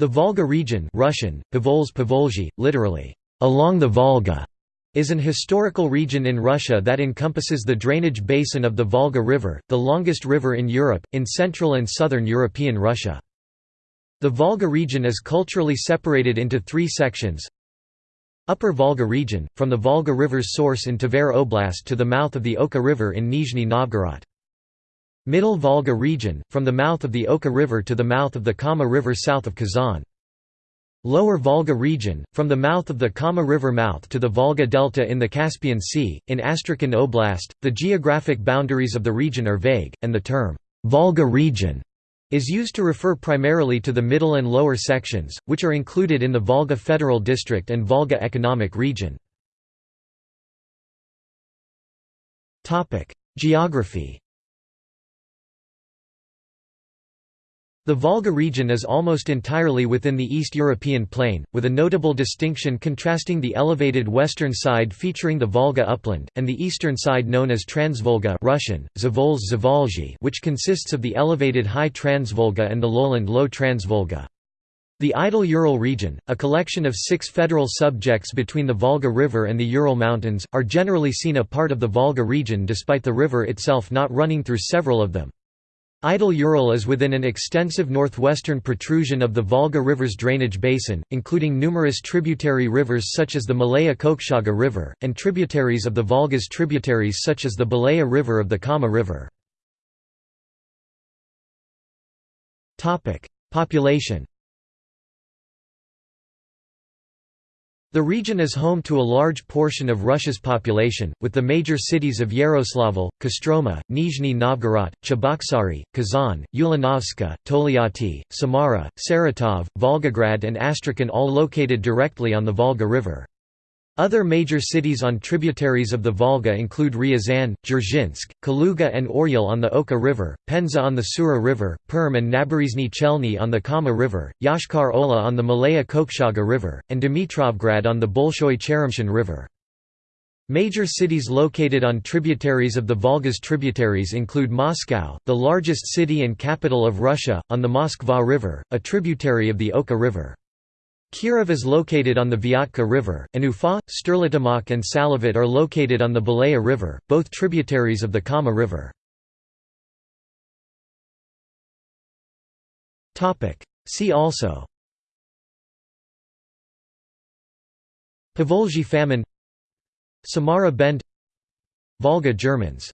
The Volga region Russian, literally, along the Volga, is an historical region in Russia that encompasses the drainage basin of the Volga River, the longest river in Europe, in central and southern European Russia. The Volga region is culturally separated into three sections Upper Volga region, from the Volga River's source in Tver Oblast to the mouth of the Oka River in Nizhny Novgorod. Middle Volga region, from the mouth of the Oka River to the mouth of the Kama River south of Kazan. Lower Volga region, from the mouth of the Kama River mouth to the Volga Delta in the Caspian Sea. In Astrakhan Oblast, the geographic boundaries of the region are vague, and the term, Volga region, is used to refer primarily to the middle and lower sections, which are included in the Volga Federal District and Volga Economic Region. Geography The Volga region is almost entirely within the East European plain, with a notable distinction contrasting the elevated western side featuring the Volga upland, and the eastern side known as Transvolga Russian, Zavolzhye which consists of the elevated High Transvolga and the lowland Low Transvolga. The Idel Ural region, a collection of six federal subjects between the Volga River and the Ural Mountains, are generally seen a part of the Volga region despite the river itself not running through several of them. Idel Ural is within an extensive northwestern protrusion of the Volga River's drainage basin, including numerous tributary rivers such as the Malaya Kokshaga River, and tributaries of the Volga's tributaries such as the Belaya River of the Kama River. Population The region is home to a large portion of Russia's population, with the major cities of Yaroslavl, Kostroma, Nizhny Novgorod, Cheboksary, Kazan, Ulanovska, Tolyatti, Samara, Saratov, Volgograd and Astrakhan all located directly on the Volga River. Other major cities on tributaries of the Volga include Ryazan, Dzerzhinsk, Kaluga and Oryol on the Oka River, Penza on the Sura River, Perm and Naberezhnye Chelny on the Kama River, Yoshkar-Ola on the Malaya Kokshaga River, and Dimitrovgrad on the Bolshoy Cheremshan River. Major cities located on tributaries of the Volga's tributaries include Moscow, the largest city and capital of Russia, on the Moskva River, a tributary of the Oka River. Kirov is located on the Vyatka River, and Ufa, Sterlitamak and Salavat are located on the Belaya River, both tributaries of the Kama River. See also Povolzhye famine Samara Bend Volga Germans